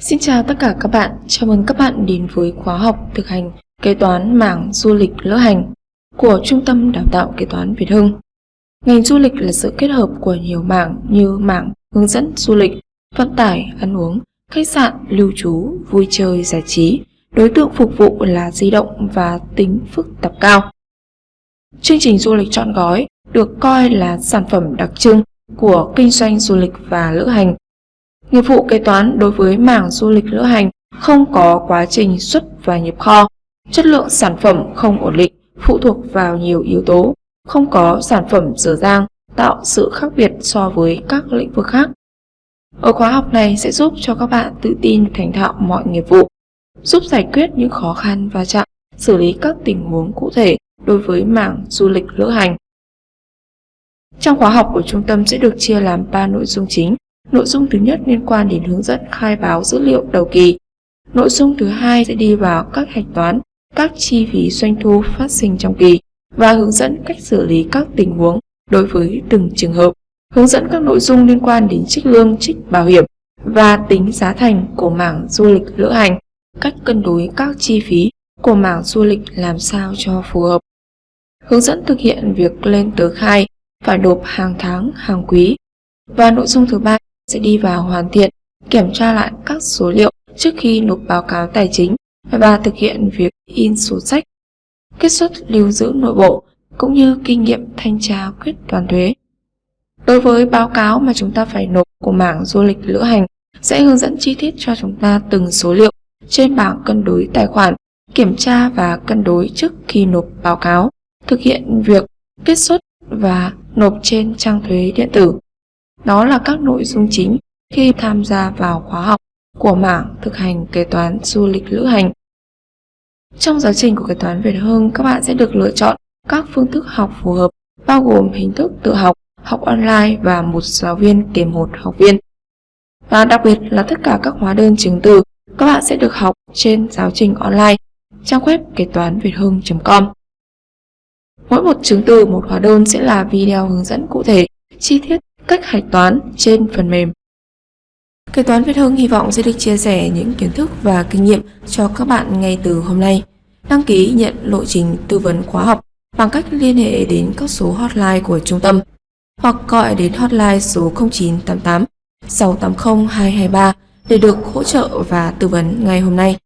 Xin chào tất cả các bạn, chào mừng các bạn đến với khóa học thực hành kế toán mảng du lịch lữ hành của Trung tâm Đào tạo Kế toán Việt Hưng. Ngành du lịch là sự kết hợp của nhiều mảng như mảng hướng dẫn du lịch, vận tải, ăn uống, khách sạn, lưu trú, vui chơi, giải trí. Đối tượng phục vụ là di động và tính phức tạp cao. Chương trình du lịch chọn gói được coi là sản phẩm đặc trưng của kinh doanh du lịch và lữ hành Nghiệp vụ kế toán đối với mảng du lịch lữ hành không có quá trình xuất và nhập kho, chất lượng sản phẩm không ổn định, phụ thuộc vào nhiều yếu tố, không có sản phẩm dở dang, tạo sự khác biệt so với các lĩnh vực khác. Ở khóa học này sẽ giúp cho các bạn tự tin thành thạo mọi nghiệp vụ, giúp giải quyết những khó khăn và chạm, xử lý các tình huống cụ thể đối với mảng du lịch lữ hành. Trong khóa học của trung tâm sẽ được chia làm 3 nội dung chính Nội dung thứ nhất liên quan đến hướng dẫn khai báo dữ liệu đầu kỳ. Nội dung thứ hai sẽ đi vào các hạch toán, các chi phí doanh thu phát sinh trong kỳ và hướng dẫn cách xử lý các tình huống đối với từng trường hợp. Hướng dẫn các nội dung liên quan đến trích lương, trích bảo hiểm và tính giá thành của mảng du lịch lữ hành, cách cân đối các chi phí của mảng du lịch làm sao cho phù hợp. Hướng dẫn thực hiện việc lên tờ khai, phải nộp hàng tháng, hàng quý. Và nội dung thứ ba sẽ đi vào hoàn thiện, kiểm tra lại các số liệu trước khi nộp báo cáo tài chính và thực hiện việc in sổ sách, kết xuất lưu giữ nội bộ cũng như kinh nghiệm thanh tra quyết toán thuế. Đối với báo cáo mà chúng ta phải nộp của mảng du lịch lữ hành sẽ hướng dẫn chi tiết cho chúng ta từng số liệu trên bảng cân đối tài khoản, kiểm tra và cân đối trước khi nộp báo cáo, thực hiện việc kết xuất và nộp trên trang thuế điện tử. Đó là các nội dung chính khi tham gia vào khóa học của mảng thực hành kế toán du lịch lữ hành. Trong giáo trình của kế toán Việt Hưng, các bạn sẽ được lựa chọn các phương thức học phù hợp, bao gồm hình thức tự học, học online và một giáo viên kèm một học viên. Và đặc biệt là tất cả các hóa đơn chứng từ các bạn sẽ được học trên giáo trình online trang web kế toán việt hưng.com. Mỗi một chứng từ một hóa đơn sẽ là video hướng dẫn cụ thể, chi tiết cách hạch toán trên phần mềm. Kế toán Việt Hưng hy vọng sẽ được chia sẻ những kiến thức và kinh nghiệm cho các bạn ngay từ hôm nay. Đăng ký nhận lộ trình tư vấn khóa học bằng cách liên hệ đến các số hotline của trung tâm hoặc gọi đến hotline số 0988 680 223 để được hỗ trợ và tư vấn ngay hôm nay.